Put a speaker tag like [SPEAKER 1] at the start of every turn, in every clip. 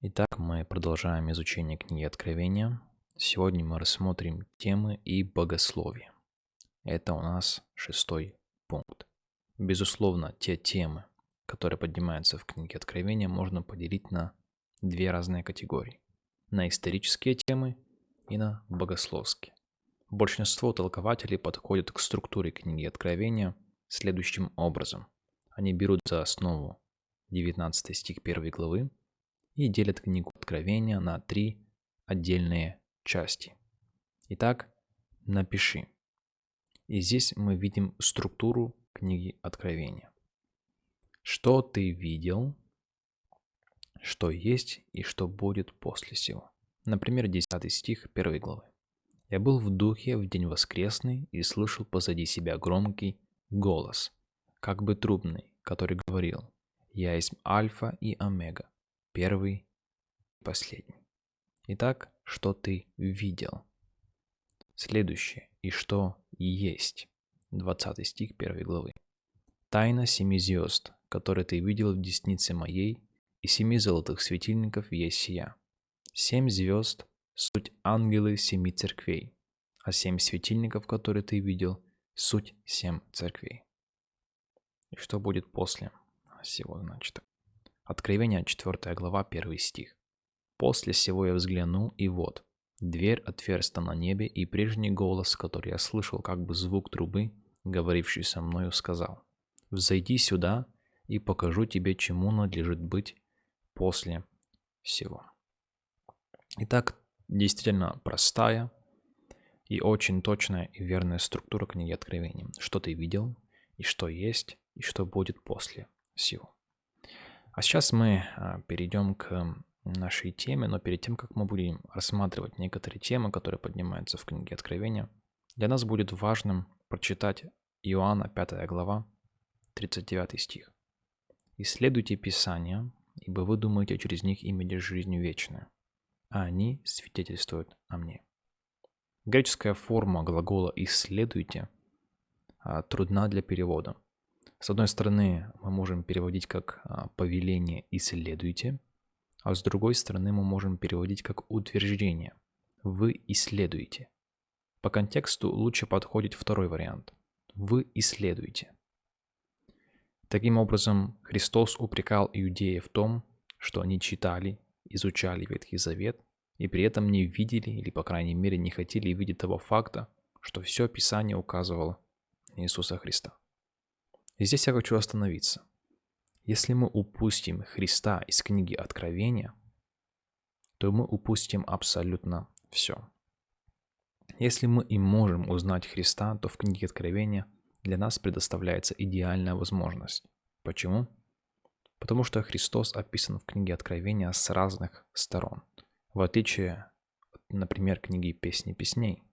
[SPEAKER 1] Итак, мы продолжаем изучение книги Откровения. Сегодня мы рассмотрим темы и богословие. Это у нас шестой пункт. Безусловно, те темы, которые поднимаются в книге Откровения, можно поделить на две разные категории. На исторические темы и на богословские. Большинство толкователей подходят к структуре книги Откровения следующим образом. Они берут за основу 19 стих 1 главы и делят книгу Откровения на три отдельные части. Итак, напиши. И здесь мы видим структуру книги Откровения. Что ты видел, что есть и что будет после сего. Например, 10 стих 1 главы. «Я был в духе в день воскресный и слышал позади себя громкий голос, как бы трубный, который говорил, «Я есть Альфа и Омега, первый и последний. Итак, что ты видел? Следующее. И что есть? 20 стих 1 главы. Тайна семи звезд, которые ты видел в деснице моей, и семи золотых светильников есть сия. Семь звезд – суть ангелы семи церквей, а семь светильников, которые ты видел, суть семь церквей. И что будет после всего, значит? Откровение, 4 глава, 1 стих. «После сего я взглянул, и вот, дверь отверста на небе, и прежний голос, который я слышал, как бы звук трубы, говоривший со мною, сказал, «Взойди сюда, и покажу тебе, чему надлежит быть после всего». Итак, действительно простая и очень точная и верная структура книги Откровения. Что ты видел, и что есть, и что будет после всего. А сейчас мы а, перейдем к нашей теме, но перед тем, как мы будем рассматривать некоторые темы, которые поднимаются в книге Откровения, для нас будет важным прочитать Иоанна 5 глава, 39 стих. «Исследуйте Писания, ибо вы думаете через них иметь жизнь вечную, а они свидетельствуют о мне». Греческая форма глагола «исследуйте» а, трудна для перевода – с одной стороны, мы можем переводить как а, повеление «исследуйте», а с другой стороны мы можем переводить как утверждение «вы исследуете». По контексту лучше подходит второй вариант «вы исследуете». Таким образом, Христос упрекал иудеев в том, что они читали, изучали Ветхий Завет и при этом не видели или, по крайней мере, не хотели видеть того факта, что все Писание указывало Иисуса Христа. И здесь я хочу остановиться. Если мы упустим Христа из книги Откровения, то мы упустим абсолютно все. Если мы и можем узнать Христа, то в книге Откровения для нас предоставляется идеальная возможность. Почему? Потому что Христос описан в книге Откровения с разных сторон. В отличие от, например, книги «Песни песней»,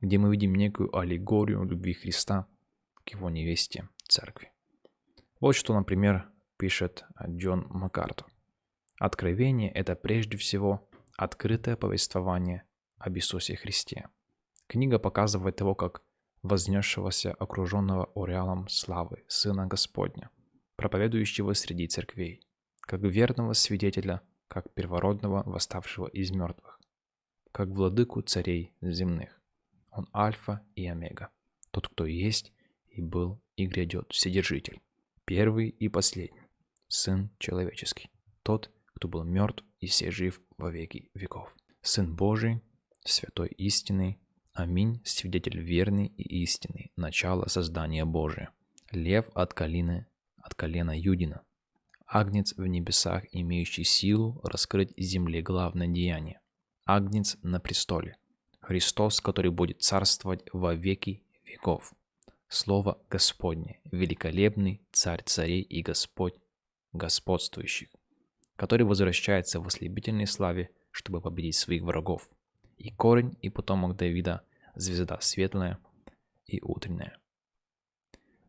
[SPEAKER 1] где мы видим некую аллегорию любви Христа к его невесте церкви. Вот что, например, пишет Джон Маккарту. Откровение – это прежде всего открытое повествование об Иисусе Христе. Книга показывает его как вознесшегося, окруженного ореалом славы Сына Господня, проповедующего среди церквей, как верного свидетеля, как первородного, восставшего из мертвых, как владыку царей земных. Он альфа и омега, тот, кто есть и был и грядет Вседержитель, первый и последний, Сын человеческий, тот, кто был мертв и все жив во веки веков. Сын Божий, святой истины, аминь, свидетель верный и истинный, начало создания Божия, лев от колена, от колена Юдина, агнец в небесах, имеющий силу раскрыть земле главное деяние, агнец на престоле, Христос, который будет царствовать во веки веков. Слово Господне, великолепный Царь царей и Господь господствующих, который возвращается в ослепительной славе, чтобы победить своих врагов. И корень, и потомок Давида, звезда светлая и утренняя.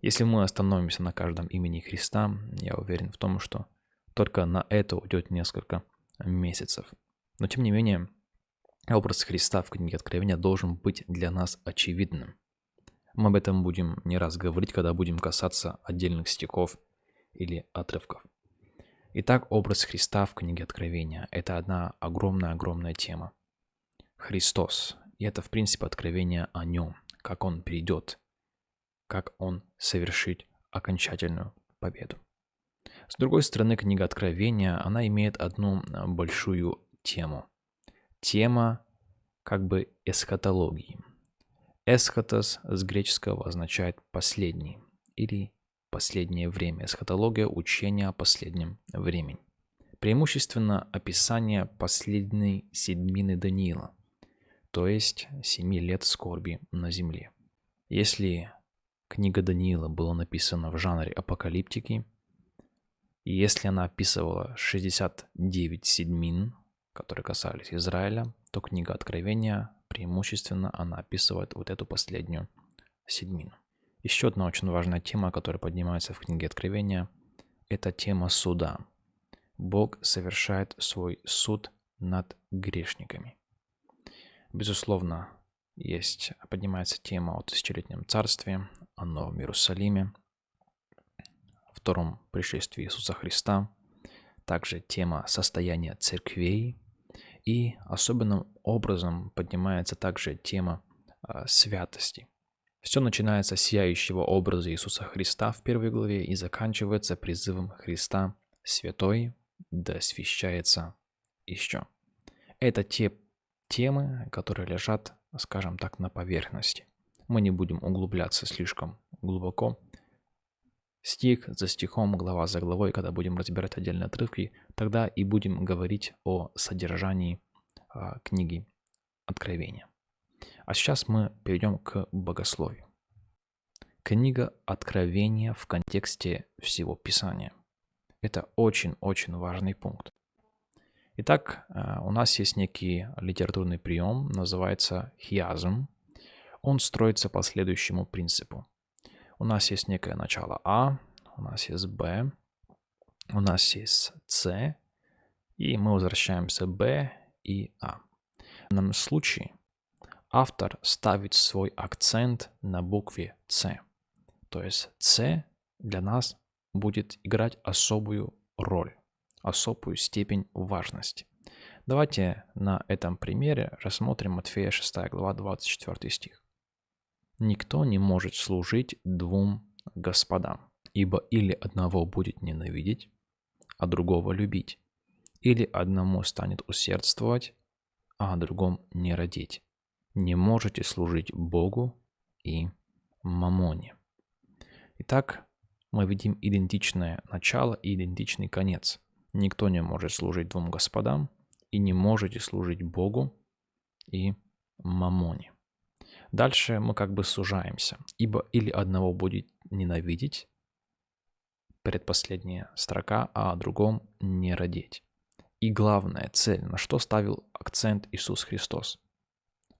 [SPEAKER 1] Если мы остановимся на каждом имени Христа, я уверен в том, что только на это уйдет несколько месяцев. Но тем не менее, образ Христа в книге Откровения должен быть для нас очевидным. Мы об этом будем не раз говорить, когда будем касаться отдельных стихов или отрывков. Итак, образ Христа в книге Откровения – это одна огромная-огромная тема. Христос. И это, в принципе, откровение о нем, как он придет, как он совершит окончательную победу. С другой стороны, книга Откровения, она имеет одну большую тему. Тема как бы эсхатологии. Эсхатос с греческого означает «последний» или «последнее время». Эсхатология – учение о последнем времени. Преимущественно описание последней седьмины Даниила, то есть семи лет скорби на земле. Если книга Даниила была написана в жанре апокалиптики, и если она описывала 69 седьмин, которые касались Израиля, то книга Откровения преимущественно она описывает вот эту последнюю седьмину. Еще одна очень важная тема, которая поднимается в книге Откровения, это тема суда. Бог совершает свой суд над грешниками. Безусловно, есть, поднимается тема о тысячелетнем царстве, о Новом Иерусалиме, втором пришествии Иисуса Христа, также тема состояния церквей, и особенным образом поднимается также тема э, святости. Все начинается с сияющего образа Иисуса Христа в первой главе и заканчивается призывом Христа «Святой да освящается еще». Это те темы, которые лежат, скажем так, на поверхности. Мы не будем углубляться слишком глубоко, стих за стихом, глава за главой, когда будем разбирать отдельные отрывки, тогда и будем говорить о содержании а, книги Откровения. А сейчас мы перейдем к богословию. Книга Откровения в контексте всего Писания. Это очень-очень важный пункт. Итак, а, у нас есть некий литературный прием, называется хиазм. Он строится по следующему принципу. У нас есть некое начало А, у нас есть Б, у нас есть С, и мы возвращаемся Б и А. В данном случае автор ставит свой акцент на букве С. То есть С для нас будет играть особую роль, особую степень важности. Давайте на этом примере рассмотрим Матфея 6 глава 24 стих никто не может служить двум господам, ибо или одного будет ненавидеть, а другого любить, или одному станет усердствовать, а о другом не родить. Не можете служить Богу и мамоне. Итак, мы видим идентичное начало и идентичный конец. Никто не может служить двум господам, и не можете служить Богу и мамоне. Дальше мы как бы сужаемся, ибо или одного будет ненавидеть, предпоследняя строка, а о другом не родить. И главная цель, на что ставил акцент Иисус Христос,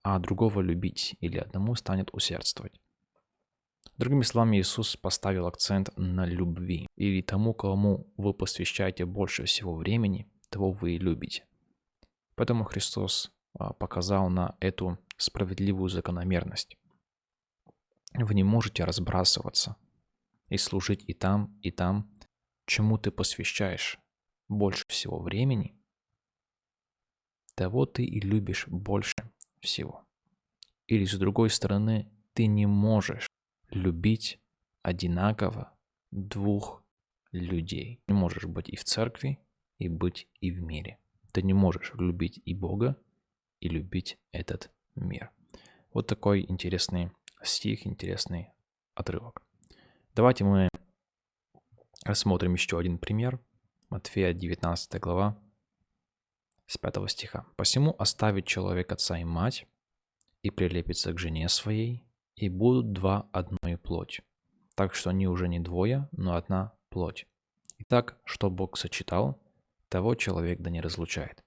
[SPEAKER 1] а другого любить или одному станет усердствовать. Другими словами, Иисус поставил акцент на любви. Или тому, кому вы посвящаете больше всего времени, того вы и любите. Поэтому Христос а, показал на эту справедливую закономерность. Вы не можете разбрасываться и служить и там, и там, чему ты посвящаешь больше всего времени, того ты и любишь больше всего. Или с другой стороны, ты не можешь любить одинаково двух людей. Не можешь быть и в церкви, и быть и в мире. Ты не можешь любить и Бога, и любить этот мир. Вот такой интересный стих, интересный отрывок. Давайте мы рассмотрим еще один пример. Матфея 19 глава с 5 стиха. «Посему оставит человек отца и мать, и прилепится к жене своей, и будут два одной плоть. Так что они уже не двое, но одна плоть. Итак, что Бог сочетал, того человек да не разлучает».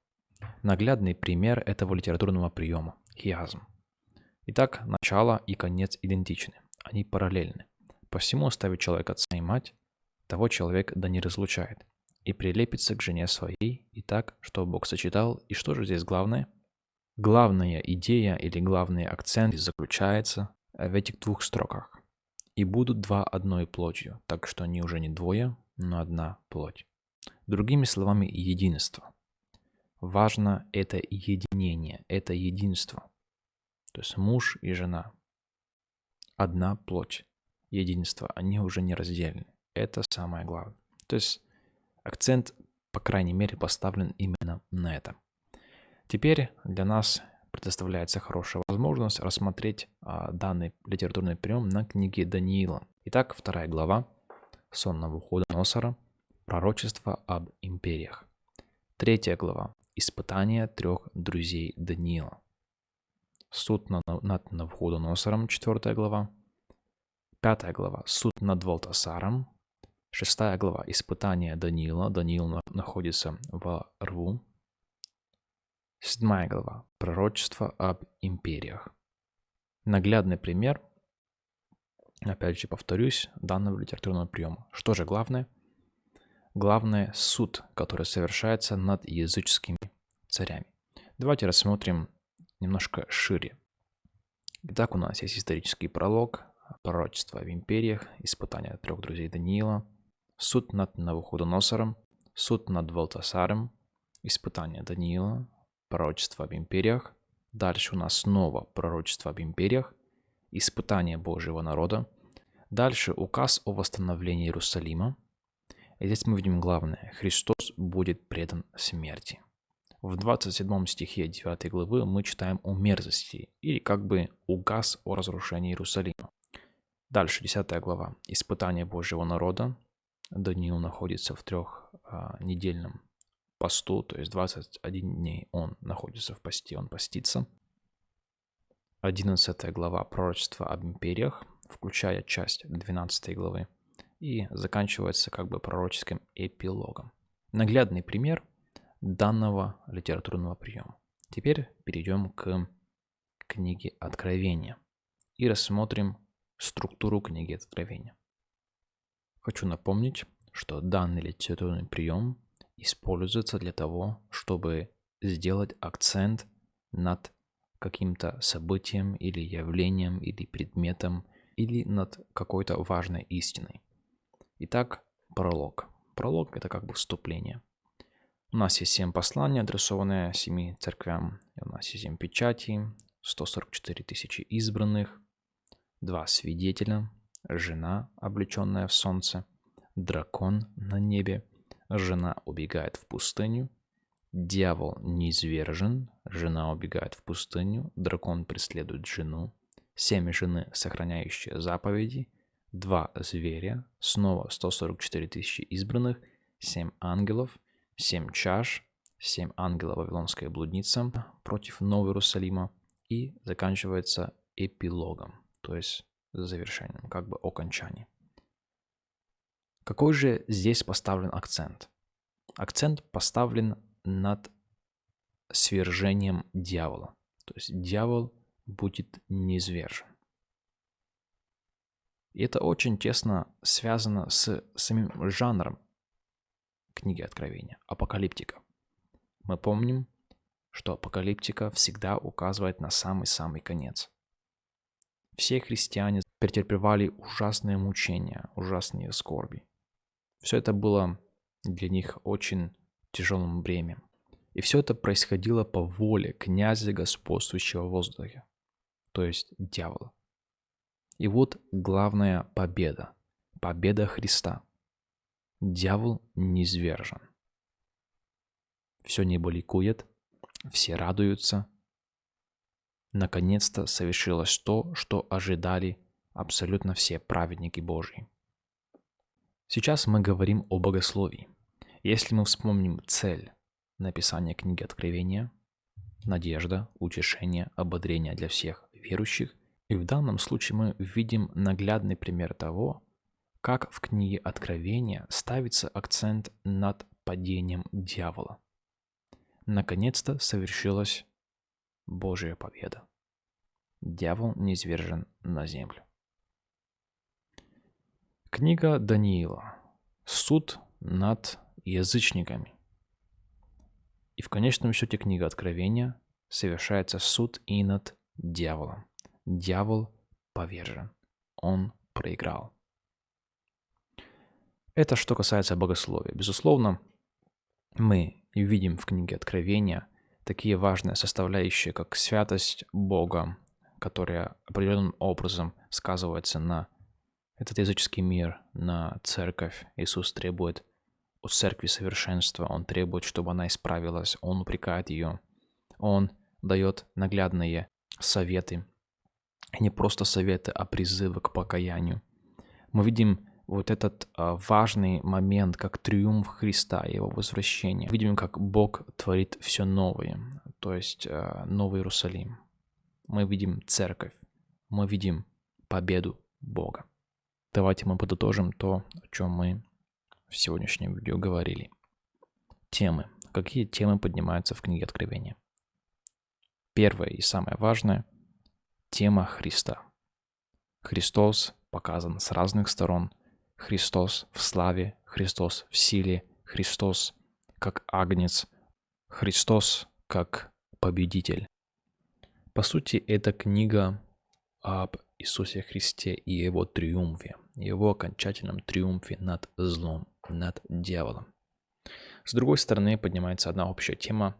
[SPEAKER 1] Наглядный пример этого литературного приема – хиазм. Итак, начало и конец идентичны, они параллельны. Посему оставит человек отца и мать, того человек да не разлучает, и прилепится к жене своей, и так, что Бог сочетал, и что же здесь главное? Главная идея или главный акцент заключается в этих двух строках. «И будут два одной плотью, так что они уже не двое, но одна плоть». Другими словами, единство. Важно это единение, это единство. То есть муж и жена. Одна плоть. Единство. Они уже не раздельны. Это самое главное. То есть акцент, по крайней мере, поставлен именно на это. Теперь для нас предоставляется хорошая возможность рассмотреть а, данный литературный прием на книге Даниила. Итак, вторая глава, сон Навуходоносора, пророчество об империях. Третья глава, испытание трех друзей Даниила. Суд над, Навуходоносором, четвертая глава. Пятая глава, суд над Валтасаром. Шестая глава, испытание Даниила. Даниил находится в рву, Седьмая глава. Пророчество об империях. Наглядный пример, опять же повторюсь, данного литературного приема. Что же главное? Главное – суд, который совершается над языческими царями. Давайте рассмотрим немножко шире. Итак, у нас есть исторический пролог, пророчество об империях, испытание трех друзей Даниила, суд над Навуходоносором, суд над Валтасаром, испытание Даниила, пророчество об империях. Дальше у нас снова пророчество об империях, испытание Божьего народа. Дальше указ о восстановлении Иерусалима. И здесь мы видим главное. Христос будет предан смерти. В 27 стихе 9 главы мы читаем о мерзости, или как бы указ о разрушении Иерусалима. Дальше 10 глава. Испытание Божьего народа. Даниил находится в трехнедельном а, посту, то есть 21 дней он находится в посте, он постится. 11 глава пророчества об империях, включая часть 12 главы, и заканчивается как бы пророческим эпилогом. Наглядный пример данного литературного приема. Теперь перейдем к книге Откровения и рассмотрим структуру книги Откровения. Хочу напомнить, что данный литературный прием используется для того, чтобы сделать акцент над каким-то событием или явлением или предметом или над какой-то важной истиной. Итак, пролог. Пролог – это как бы вступление. У нас есть семь посланий, адресованные семи церквям. у нас есть семь печатей, 144 тысячи избранных, два свидетеля, жена, облеченная в солнце, дракон на небе – жена убегает в пустыню, дьявол низвержен, жена убегает в пустыню, дракон преследует жену, семь жены, сохраняющие заповеди, два зверя, снова 144 тысячи избранных, семь ангелов, семь чаш, семь ангелов Вавилонская блудница против Нового Иерусалима и заканчивается эпилогом, то есть завершением, как бы окончанием. Какой же здесь поставлен акцент? Акцент поставлен над свержением дьявола. То есть дьявол будет низвержен. И это очень тесно связано с самим жанром книги Откровения, апокалиптика. Мы помним, что апокалиптика всегда указывает на самый-самый конец. Все христиане претерпевали ужасные мучения, ужасные скорби. Все это было для них очень тяжелым бремем. И все это происходило по воле князя господствующего в воздухе, то есть дьявола. И вот главная победа, победа Христа. Дьявол низвержен. Все небо ликует, все радуются. Наконец-то совершилось то, что ожидали абсолютно все праведники Божьи. Сейчас мы говорим о богословии. Если мы вспомним цель написания книги Откровения, надежда, утешение, ободрение для всех верующих, и в данном случае мы видим наглядный пример того, как в книге Откровения ставится акцент над падением дьявола. Наконец-то совершилась Божья победа. Дьявол не извержен на землю. Книга Даниила. Суд над язычниками. И в конечном счете книга Откровения совершается суд и над дьяволом. Дьявол повержен. Он проиграл. Это что касается богословия. Безусловно, мы видим в книге Откровения такие важные составляющие, как святость Бога, которая определенным образом сказывается на этот языческий мир, на церковь. Иисус требует у церкви совершенства, Он требует, чтобы она исправилась, Он упрекает ее, Он дает наглядные советы, не просто советы, а призывы к покаянию. Мы видим вот этот а, важный момент, как триумф Христа, Его возвращение. Видим, как Бог творит все новое, то есть а, Новый Иерусалим. Мы видим церковь, мы видим победу Бога. Давайте мы подытожим то, о чем мы в сегодняшнем видео говорили. Темы. Какие темы поднимаются в книге Откровения? Первое и самое важное – тема Христа. Христос показан с разных сторон – Христос в славе, Христос в силе, Христос как агнец, Христос как победитель. По сути, это книга об Иисусе Христе и его триумфе, его окончательном триумфе над злом, над дьяволом. С другой стороны, поднимается одна общая тема,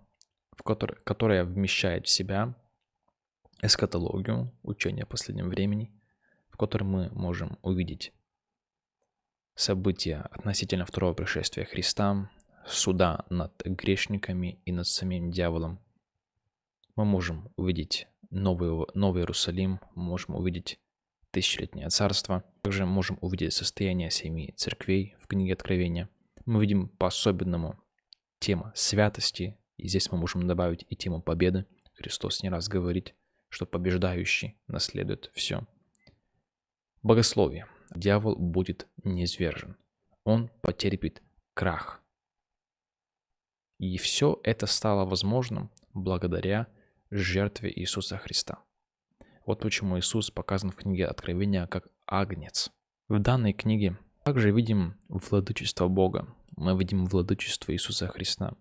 [SPEAKER 1] в которой, которая вмещает в себя эскатологию, учение о последнем времени, в котором мы можем увидеть события относительно второго пришествия Христа, суда над грешниками и над самим дьяволом, мы можем увидеть новый, новый Иерусалим, можем увидеть тысячелетнее царство, также можем увидеть состояние семи церквей в книге Откровения. Мы видим по-особенному тема святости, и здесь мы можем добавить и тему победы. Христос не раз говорит, что побеждающий наследует все. Богословие дьявол будет низвержен. Он потерпит крах. И все это стало возможным благодаря жертве Иисуса Христа. Вот почему Иисус показан в книге Откровения как агнец. В данной книге также видим владычество Бога. Мы видим владычество Иисуса Христа.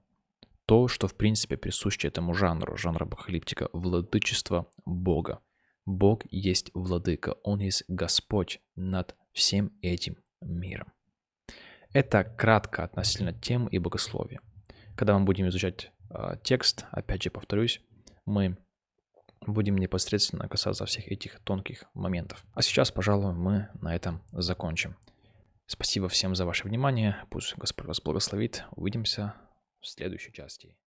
[SPEAKER 1] То, что в принципе присуще этому жанру, жанру апокалиптика, владычество Бога. Бог есть владыка, Он есть Господь над всем этим миром. Это кратко относительно тем и богословия. Когда мы будем изучать э, текст, опять же повторюсь, мы будем непосредственно касаться всех этих тонких моментов. А сейчас, пожалуй, мы на этом закончим. Спасибо всем за ваше внимание. Пусть Господь вас благословит. Увидимся в следующей части.